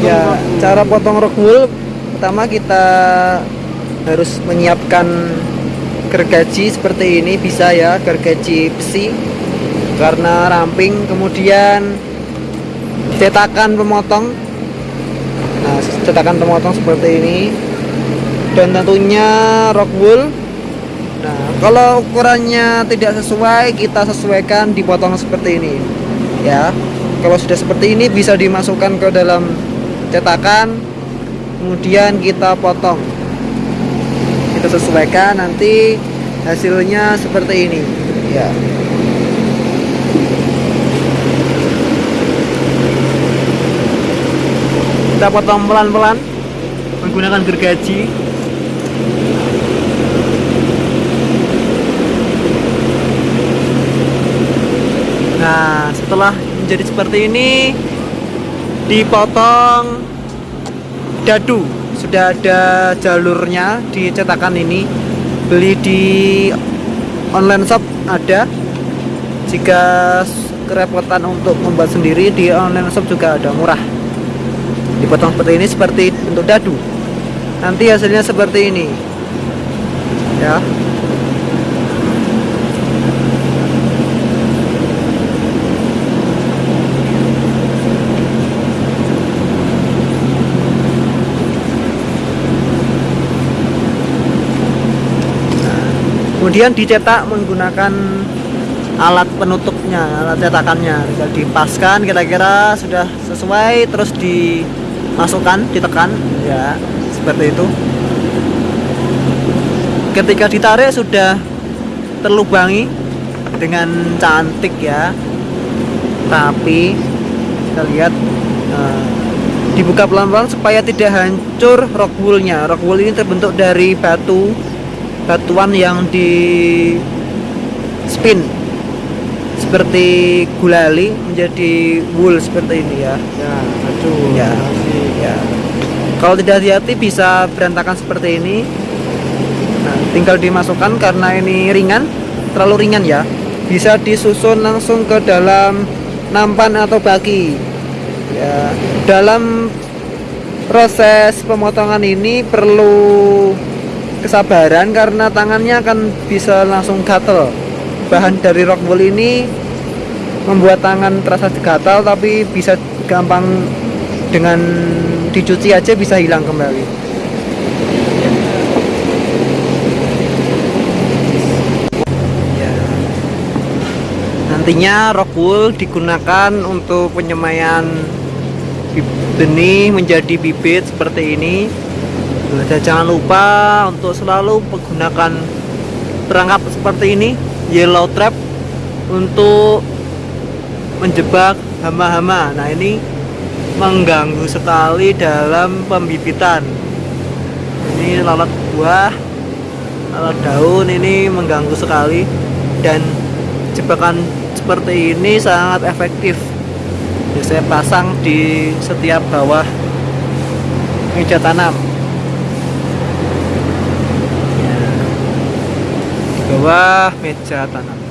ya cara potong rock wool pertama kita harus menyiapkan gergaji seperti ini bisa ya gergaji besi karena ramping kemudian cetakan pemotong. Nah cetakan pemotong seperti ini. Dan tentunya rock wool. Nah kalau ukurannya tidak sesuai kita sesuaikan dipotong seperti ini. Ya kalau sudah seperti ini bisa dimasukkan ke dalam cetakan kemudian kita potong. Kita sesuaikan nanti hasilnya seperti ini. Ya. Kita potong pelan-pelan menggunakan gergaji. Nah setelah menjadi seperti ini dipotong dadu. Sudah ada jalurnya di cetakan ini. Beli di online shop ada. Jika kerepotan untuk membuat sendiri di online shop juga ada murah. Dipotong seperti ini seperti untuk dadu. Nanti hasilnya seperti ini. Ya kemudian dicetak menggunakan alat penutupnya alat cetakannya. Tinggal dipaskan kira-kira sudah sesuai terus dimasukkan ditekan ya seperti itu. Ketika ditarik sudah terlubangi dengan cantik ya. Tapi kita lihat nah, dibuka pelan-pelan supaya tidak hancur rock woolnya. Rock wool ini terbentuk dari batu batuan yang di spin. Seperti gulali menjadi wool seperti ini ya. Ya aduh ya ya. Kalau tidak hati-hati bisa berantakan seperti ini. Nah, tinggal dimasukkan karena ini ringan terlalu ringan ya. Bisa disusun langsung ke dalam nampan atau baki. Ya dalam proses pemotongan ini perlu kesabaran karena tangannya akan bisa langsung gatel. Bahan dari rock wool ini membuat tangan terasa gatal tapi bisa gampang dengan dicuci aja bisa hilang kembali. Ya. nantinya rock wool digunakan untuk penyemaian benih menjadi bibit seperti ini dan jangan lupa untuk selalu menggunakan perangkap seperti ini yellow trap untuk menjebak hama-hama. Nah ini mengganggu sekali dalam pembibitan. Ini lalat buah lalat daun ini mengganggu sekali. Dan jebakan seperti ini sangat efektif. Saya pasang di setiap bawah meja tanam bawah meja tanam